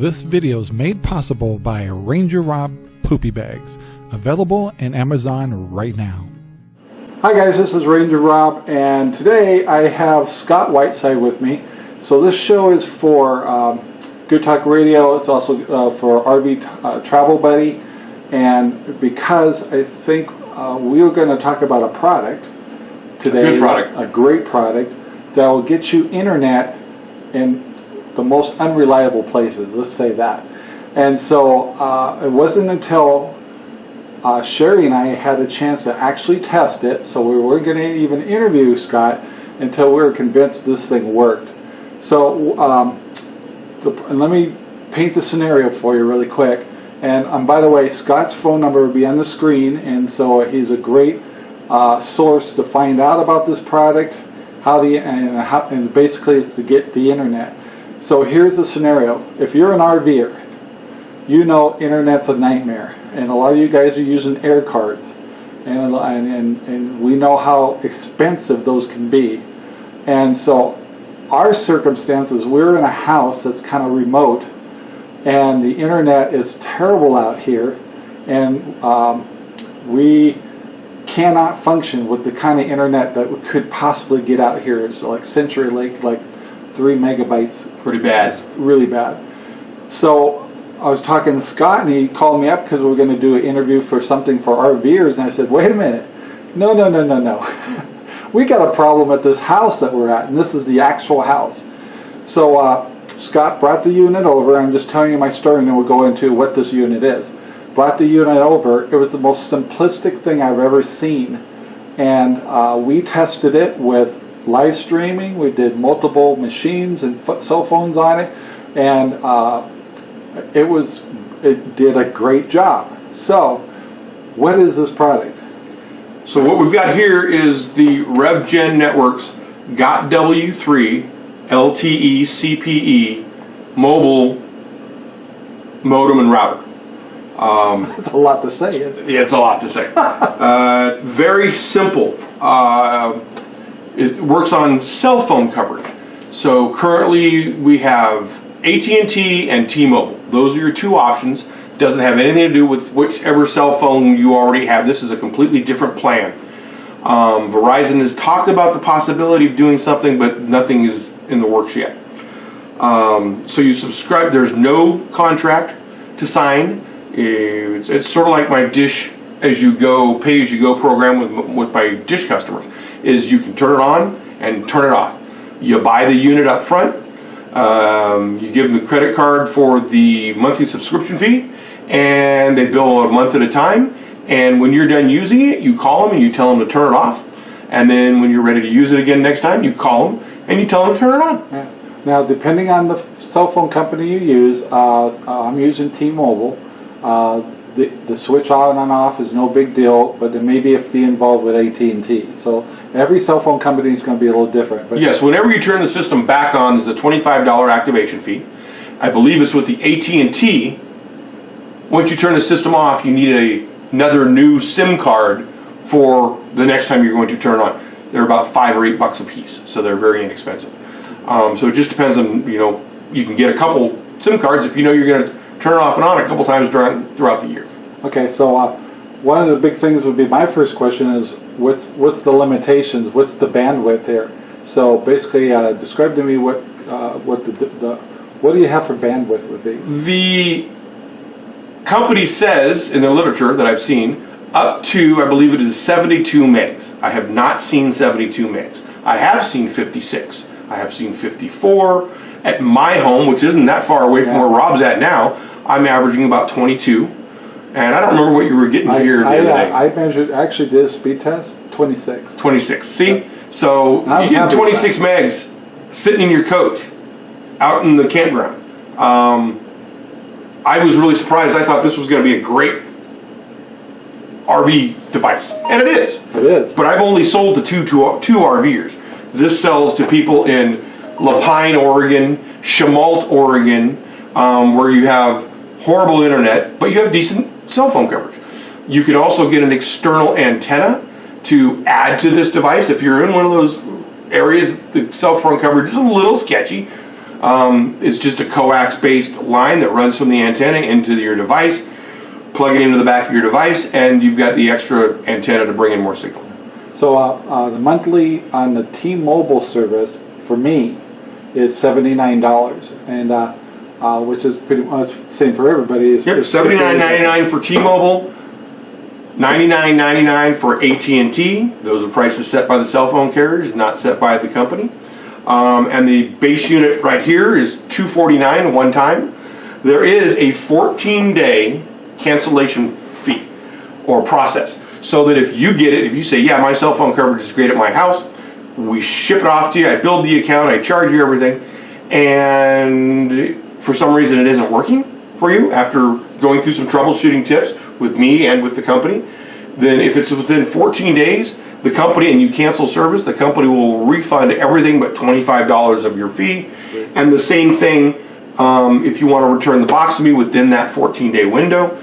This video is made possible by Ranger Rob Poopy Bags, available in Amazon right now. Hi guys, this is Ranger Rob, and today I have Scott Whiteside with me. So this show is for um, Good Talk Radio. It's also uh, for RV uh, Travel Buddy, and because I think uh, we are going to talk about a product today, good product. a great product that will get you internet in the most unreliable places. Let's say that. And so uh, it wasn't until uh, Sherry and I had a chance to actually test it, so we weren't going to even interview Scott until we were convinced this thing worked. So um, the, and let me paint the scenario for you really quick. And um, by the way, Scott's phone number will be on the screen, and so he's a great uh, source to find out about this product, how the and, how, and basically it's to get the internet. So here's the scenario: if you're an RVer, you know internet's a nightmare, and a lot of you guys are using air cards, and and and we know how expensive those can be, and so our circumstances, we're in a house that's kind of remote, and the internet is terrible out here, and um, we cannot function with the kind of internet that we could possibly get out here. So like CenturyLink, like three megabytes. Pretty bad. It's really bad. So I was talking to Scott, and he called me up because we were going to do an interview for something for RVers, and I said, wait a minute, no, no, no, no, no. we got a problem at this house that we're at, and this is the actual house. So uh, Scott brought the unit over. I'm just telling you my story, and then we'll go into what this unit is. Brought the unit over. It was the most simplistic thing I've ever seen, and uh, we tested it with live streaming. We did multiple machines and cell phones on it, and uh, it was it did a great job. So, what is this product? So what we've got here is the RevGen Networks GOT-W3 LTE CPE mobile modem and router. Um, That's a lot to say. Yeah, it's a lot to say. uh, very simple. Uh, it works on cell phone coverage. So currently we have AT&T and T-Mobile. Those are your two options. Doesn't have anything to do with whichever cell phone you already have. This is a completely different plan. Um, Verizon has talked about the possibility of doing something, but nothing is in the works yet. Um, so you subscribe. There's no contract to sign. It's, it's sort of like my Dish as you go, pay as you go program with with my Dish customers. Is you can turn it on and turn it off. You buy the unit up front. Um, you give them the credit card for the monthly subscription fee and they bill a month at a time. And when you're done using it, you call them and you tell them to turn it off. And then when you're ready to use it again next time, you call them and you tell them to turn it on. Yeah. Now, depending on the cell phone company you use, uh, I'm using T-Mobile. Uh, the, the switch on and off is no big deal, but there may be a fee involved with AT&T. So every cell phone company is going to be a little different. But yes, whenever you turn the system back on, there's a $25 activation fee. I believe it's with the AT&T once you turn the system off, you need a, another new SIM card for the next time you're going to turn on. They're about five or eight bucks a piece, so they're very inexpensive. Um, so it just depends on, you know, you can get a couple SIM cards if you know you're going to turn it off and on a couple times during, throughout the year. Okay, so uh, one of the big things would be my first question is what's what's the limitations? What's the bandwidth here? So basically, uh, describe to me what uh, what the, the what do you have for bandwidth with these? The company says in the literature that I've seen up to, I believe it is 72 megs. I have not seen 72 megs. I have seen 56. I have seen 54. At my home, which isn't that far away from yeah. where Rob's at now, I'm averaging about 22. And I don't remember what you were getting I, here the I, other day. I measured, actually did a speed test, 26. 26. See? So you get 26 megs sitting in your coach out in the campground. Um, I was really surprised. I thought this was going to be a great RV device, and it is. It is. But I've only sold to two, two, two RVers. This sells to people in La Pine, Oregon, Chemult, Oregon, um, where you have horrible internet, but you have decent cell phone coverage. You can also get an external antenna to add to this device. If you're in one of those areas, the cell phone coverage is a little sketchy. Um, it's just a coax-based line that runs from the antenna into your device. Plug it into the back of your device, and you've got the extra antenna to bring in more signal. So uh, uh, the monthly on the T-Mobile service for me is seventy nine dollars, and uh, uh, which is pretty much same for everybody. Is Yep, is- seventy-nine ninety-nine for T-Mobile, ninety-nine ninety-nine for AT&T. Those are prices set by the cell phone carriers, not set by the company. Um, and the base unit right here is two forty-nine one time. There is a fourteen-day cancellation fee or process, so that if you get it, if you say, yeah, my cell phone coverage is great at my house, we ship it off to you. I build the account, I charge you everything, and for some reason it isn't working for you after going through some troubleshooting tips with me and with the company, then if it's within 14 days, the company and you cancel service, the company will refund everything but $25 of your fee. And the same thing um, if you want to return the box to me within that 14 day window.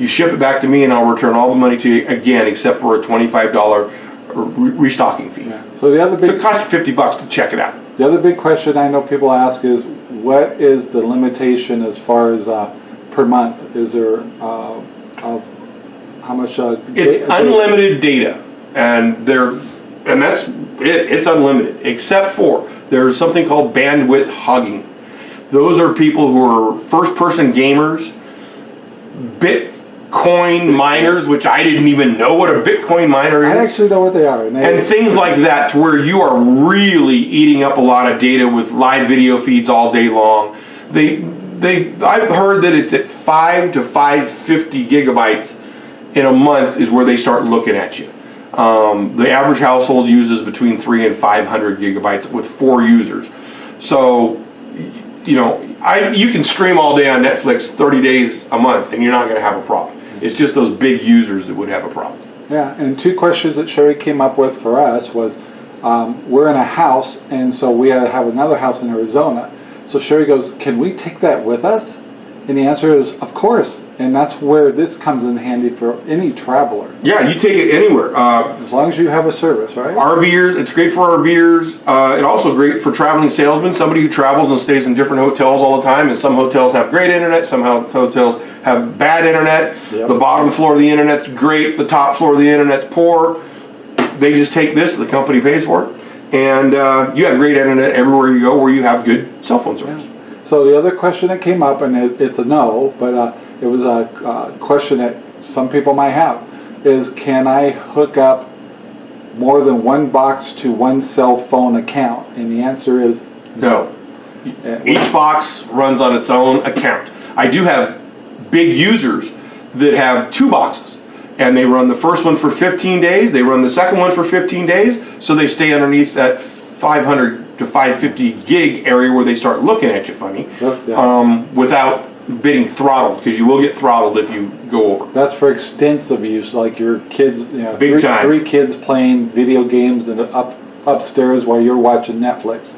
You ship it back to me and I'll return all the money to you again except for a $25 re- restocking fee. Yeah. So the other So it costs you 50 bucks to check it out. the other big question I know people ask is what is the limitation as far as uh, per month? Is there uh, uh, how much? Uh, It's unlimited data, and they're, and that's it. It's unlimited, except for there's something called bandwidth hogging. Those are people who are first-person gamers, Bitcoin miners, which I didn't even know what a Bitcoin miner is. I actually know what they are. And, they, and things like that, to where you are really eating up a lot of data with live video feeds all day long. They, they, I've heard that it's at five to five fifty gigabytes in a month is where they start looking at you. Um, the average household uses between three and five hundred gigabytes with four users. So, you know, I you can stream all day on Netflix, thirty days a month, and you're not going to have a problem. It's just those big users that would have a problem. Yeah, and two questions that Sherry came up with for us was, um, we're in a house, and so we have another house in Arizona. So Sherry goes, "Can we take that with us?" And the answer is, "Of course." And that's where this comes in handy for any traveler, Yeah, you take it anywhere. Uh, as long as you have a service, right? RVers, it's great for RVers. Uh, and also great for traveling salesmen, somebody who travels and stays in different hotels all the time. And some hotels have great internet, some hotels have bad internet. Yep. The bottom floor of the internet's great, the top floor of the internet's poor. They just take this, the company pays for it. And uh, you have great internet everywhere you go where you have good cell phone service. So the other question that came up, and it, it's a no, but uh, it was a uh, question that some people might have, is can I hook up more than one box to one cell phone account? And the answer is No. uh, Each box runs on its own account. I do have big users that have two boxes. And they run the first one for 15 days, they run the second one for 15 days, so they stay underneath that 500 to 550 gig area where they start looking at you funny That's- yeah. um, without being throttled, because you will get throttled if you go over. That's for extensive use, like your kids, you know, Big three, time. three kids playing video games and up upstairs while you're watching Netflix.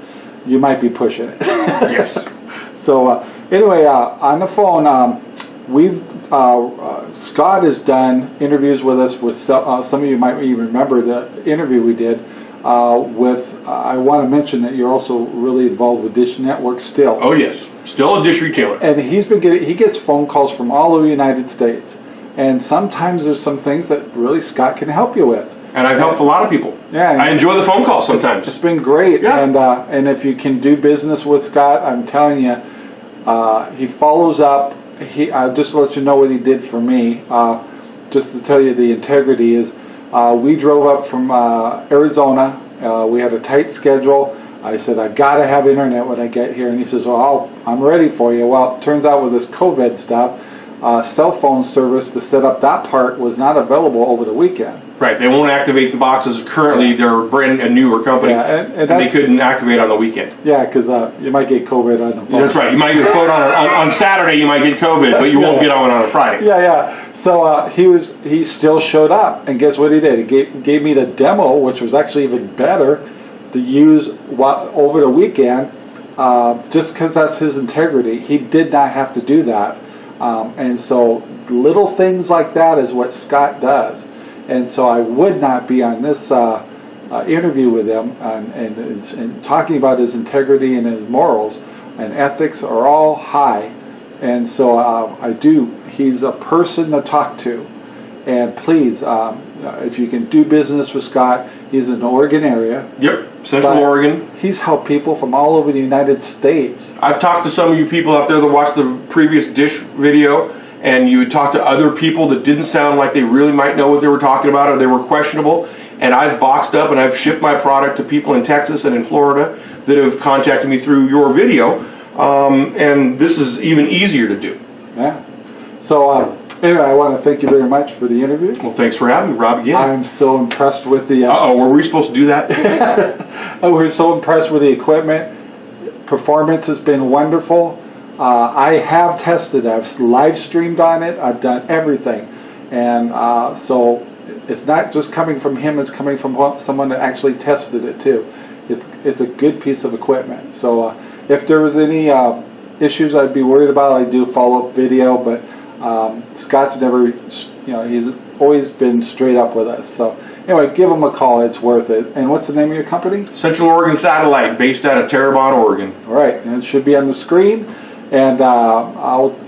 You might be pushing it. yes. So uh, anyway, uh, on the phone, um, we've uh, uh, Scott has done interviews with us. With so- uh, some of you might even remember the interview we did uh, with. Uh, I want to mention that you're also really involved with Dish Network still. Oh, yes. Still a dish retailer. and he's been getting he gets phone calls from all over the United States, and sometimes there's some things that really Scott can help you with. And I've helped a lot of people. Yeah. I enjoy the phone calls sometimes. It's been great, Yeah. and uh, and if you can do business with Scott, I'm telling you, uh, he follows up. He uh, just to let you know what he did for me. Uh, just to tell you the integrity is, uh, we drove up from uh, Arizona. Uh, we had a tight schedule. I said I got to have internet when I get here, and he says, "Well, I'll, I'm ready for you." Well, it turns out with this COVID stuff, uh, cell phone service to set up that part was not available over the weekend. Right, they won't activate the boxes. Currently, they're brand a newer company, Yeah, and- and and they that's- couldn't activate on the weekend. Yeah, because uh, you might get COVID on the phone. That's right. You might get phone on, on on Saturday. You might get COVID, but you won't get on on a Friday. Yeah, yeah. So uh, he was he still showed up, and guess what he did? He gave, gave me the demo, which was actually even better to use wa- over the weekend, uh, just because that's his integrity. He did not have to do that, um, and so little things like that is what Scott does. And so I would not be on this uh, uh, interview with him and, and, and talking about his integrity and his morals and ethics are all high. And so uh, I do, he's a person to talk to. And please, um, if you can do business with Scott, he's in the Oregon area. Yep, Central Oregon. He's helped people from all over the United States. I've talked to some of you people out there that watched the previous dish video, and you would talk to other people that didn't sound like they really might know what they were talking about or they were questionable. And I've boxed up and I've shipped my product to people in Texas and in Florida that have contacted me through your video. Um, and this is even easier to do. Yeah. So uh, anyway, I want to thank you very much for the interview. Well, thanks for having me, Rob, again. I'm so impressed with the. Uh, Uh oh, were we supposed to do that? we're so impressed with the equipment. Performance has been wonderful. Uh, I have tested. I've live streamed on it. I've done everything, and uh, so it's not just coming from him. It's coming from someone that actually tested it too. It's it's a good piece of equipment. So uh, if there was any uh, issues I'd be worried about, I'd do follow up video. But um, Scott's never, you know, he's always been straight up with us. So anyway, give him a call. It's worth it. And what's the name of your company? Central Oregon Satellite, based out of Terrebonne, Oregon. All right, and it should be on the screen. And uh, I'll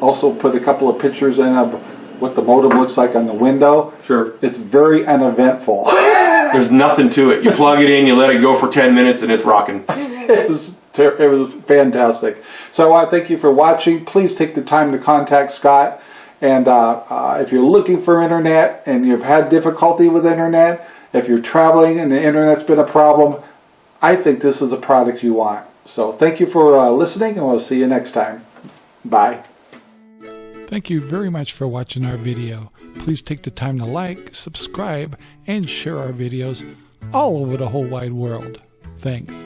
also put a couple of pictures in of what the modem looks like on the window. Sure. It's very uneventful. There's nothing to it. You plug it in, you let it go for 10 minutes, and it's rocking. it was ter- it was fantastic. So I want to thank you for watching. Please take the time to contact Scott. And uh, uh, if you're looking for internet and you've had difficulty with internet, if you're traveling and the internet's been a problem, I think this is a product you want. So thank you for uh, listening, and we'll see you next time. Bye. Thank you very much for watching our video. Please take the time to like, subscribe, and share our videos all over the whole wide world. Thanks.